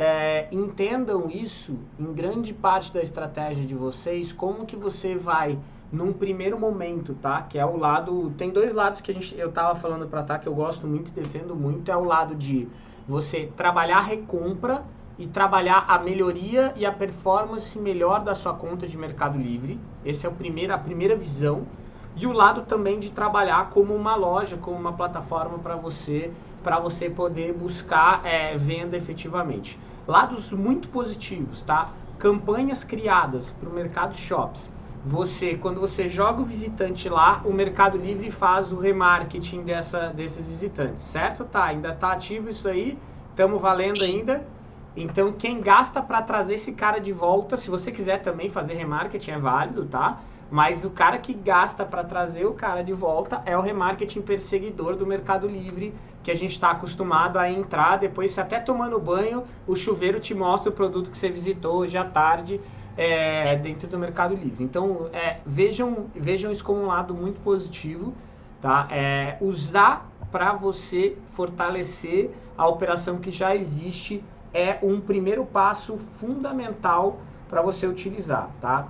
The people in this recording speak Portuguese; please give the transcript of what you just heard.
é, entendam isso em grande parte da estratégia de vocês, como que você vai num primeiro momento, tá? Que é o lado, tem dois lados que a gente, eu tava falando para tá que eu gosto muito e defendo muito, é o lado de você trabalhar a recompra e trabalhar a melhoria e a performance melhor da sua conta de Mercado Livre. Essa é o primeiro, a primeira visão. E o lado também de trabalhar como uma loja, como uma plataforma para você, para você poder buscar é, venda efetivamente. Lados muito positivos, tá? Campanhas criadas para o Mercado Shops. Você, quando você joga o visitante lá, o Mercado Livre faz o remarketing dessa, desses visitantes, certo? Tá, ainda tá ativo isso aí, estamos valendo ainda. Então, quem gasta para trazer esse cara de volta, se você quiser também fazer remarketing, é válido, tá? Mas o cara que gasta para trazer o cara de volta é o remarketing perseguidor do Mercado Livre, que a gente está acostumado a entrar, depois até tomando banho, o chuveiro te mostra o produto que você visitou hoje à tarde é, dentro do Mercado Livre. Então, é, vejam, vejam isso como um lado muito positivo, tá? É, usar para você fortalecer a operação que já existe é um primeiro passo fundamental para você utilizar, tá?